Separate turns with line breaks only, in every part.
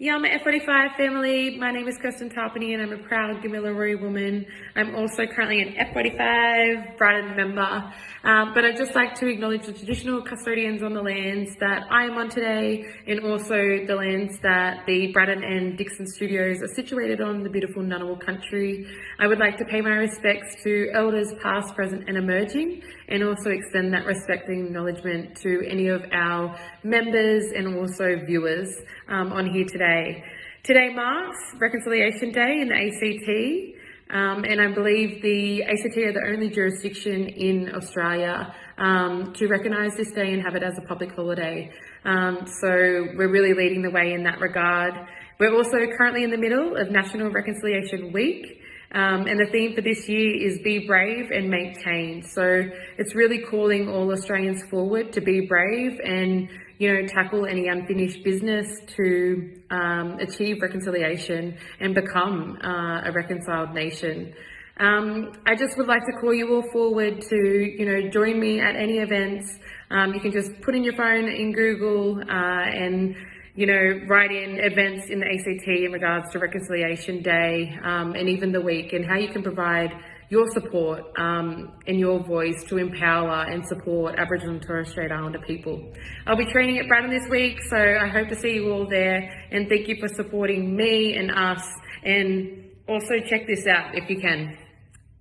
Yama F45 family, my name is Kirsten Tarpany and I'm a proud Gamilaroi woman. I'm also currently an F45 Braddon member, um, but I'd just like to acknowledge the traditional custodians on the lands that I am on today and also the lands that the Braddon and Dickson studios are situated on, the beautiful Ngunnawal country. I would like to pay my respects to elders past, present and emerging and also extend that respect and acknowledgement to any of our members and also viewers um, on here today today. Today marks Reconciliation Day in the ACT, um, and I believe the ACT are the only jurisdiction in Australia um, to recognise this day and have it as a public holiday. Um, so we're really leading the way in that regard. We're also currently in the middle of National Reconciliation Week. Um, and the theme for this year is be brave and make change. So it's really calling all Australians forward to be brave and you know, tackle any unfinished business to um, achieve reconciliation and become uh, a reconciled nation. Um, I just would like to call you all forward to, you know, join me at any events. Um, you can just put in your phone in Google uh, and, you know, write in events in the ACT in regards to Reconciliation Day um, and even the week and how you can provide your support um, and your voice to empower and support Aboriginal and Torres Strait Islander people. I'll be training at Braddon this week, so I hope to see you all there and thank you for supporting me and us and also check this out if you can.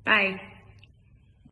Bye.